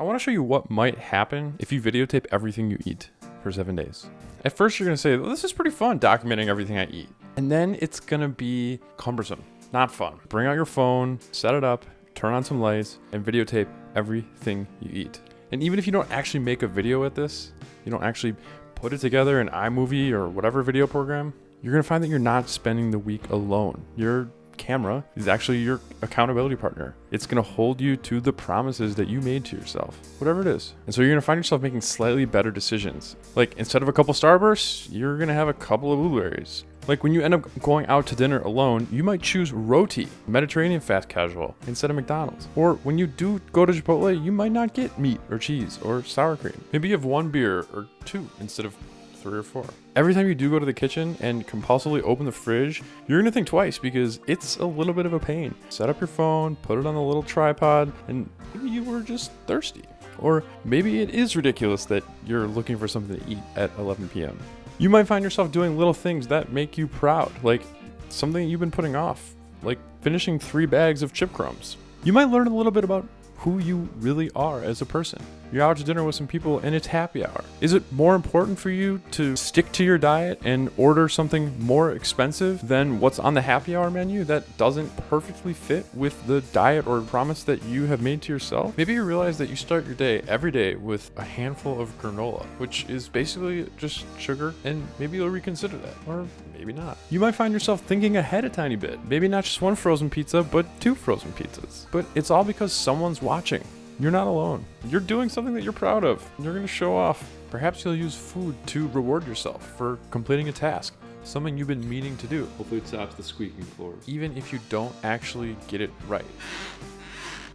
I want to show you what might happen if you videotape everything you eat for seven days. At first, you're going to say, well, this is pretty fun documenting everything I eat. And then it's going to be cumbersome, not fun. Bring out your phone, set it up, turn on some lights, and videotape everything you eat. And even if you don't actually make a video with this, you don't actually put it together in iMovie or whatever video program, you're to find that you're not spending the week alone. Your camera is actually your accountability partner. It's to hold you to the promises that you made to yourself, whatever it is. And so you're to find yourself making slightly better decisions. Like instead of a couple Starbursts, you're to have a couple of blueberries. Like when you end up going out to dinner alone, you might choose roti, Mediterranean fast casual, instead of McDonald's. Or when you do go to Chipotle, you might not get meat or cheese or sour cream. Maybe you have one beer or two instead of three or four. Every time you do go to the kitchen and compulsively open the fridge, you're gonna think twice because it's a little bit of a pain. Set up your phone, put it on the little tripod, and maybe you were just thirsty. Or maybe it is ridiculous that you're looking for something to eat at 11 p.m. You might find yourself doing little things that make you proud, like something you've been putting off, like finishing three bags of chip crumbs. You might learn a little bit about who you really are as a person. You're out to dinner with some people and it's happy hour. Is it more important for you to stick to your diet and order something more expensive than what's on the happy hour menu that doesn't perfectly fit with the diet or promise that you have made to yourself? Maybe you realize that you start your day every day with a handful of granola, which is basically just sugar, and maybe you'll reconsider that. Or maybe not. You might find yourself thinking ahead a tiny bit. Maybe not just one frozen pizza, but two frozen pizzas. But it's all because someone's watching. You're not alone. You're doing something that you're proud of. You're going to show off. Perhaps you'll use food to reward yourself for completing a task, something you've been meaning to do. Hopefully it stops the squeaking floors. Even if you don't actually get it right.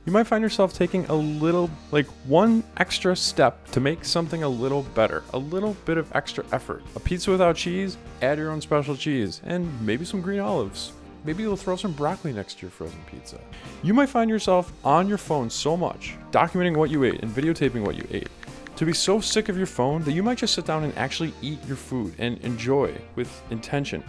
You might find yourself taking a little, like one extra step to make something a little better, a little bit of extra effort. A pizza without cheese, add your own special cheese, and maybe some green olives. Maybe you'll throw some broccoli next to your frozen pizza. You might find yourself on your phone so much, documenting what you ate and videotaping what you ate, to be so sick of your phone that you might just sit down and actually eat your food and enjoy with intention.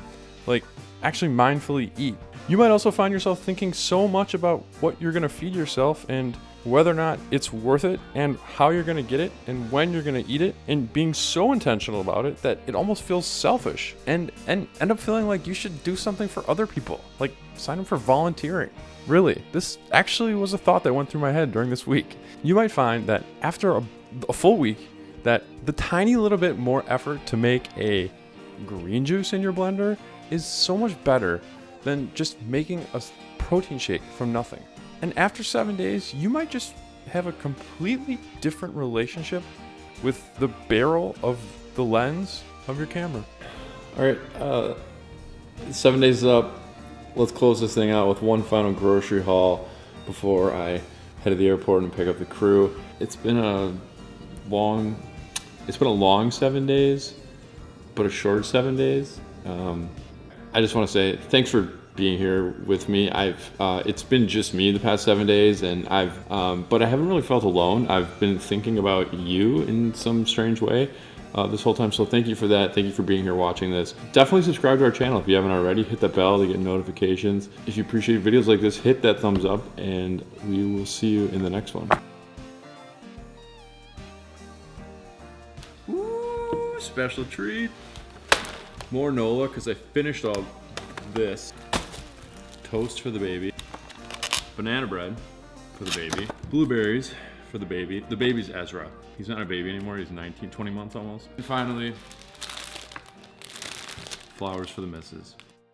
Like, actually mindfully eat. You might also find yourself thinking so much about what you're gonna feed yourself and whether or not it's worth it and how you're to get it and when you're to eat it and being so intentional about it that it almost feels selfish and and end up feeling like you should do something for other people like sign up for volunteering really this actually was a thought that went through my head during this week you might find that after a, a full week that the tiny little bit more effort to make a green juice in your blender is so much better than just making a protein shake from nothing and after seven days, you might just have a completely different relationship with the barrel of the lens of your camera. All right, uh, seven days up. Let's close this thing out with one final grocery haul before I head to the airport and pick up the crew. It's been a long, it's been a long seven days, but a short seven days. Um, I just want to say thanks for being here with me. I've uh, it's been just me the past seven days, and I've um, but I haven't really felt alone. I've been thinking about you in some strange way. Uh, this whole time. So thank you for that. Thank you for being here watching this. Definitely subscribe to our channel if you haven't already. Hit that bell to get notifications. If you appreciate videos like this, hit that thumbs up and we will see you in the next one. Ooh, special treat. More Nola because I finished all this toast for the baby, banana bread for the baby, blueberries for the baby. The baby's Ezra. He's not a baby anymore. He's 19, 20 months almost. And finally, flowers for the missus.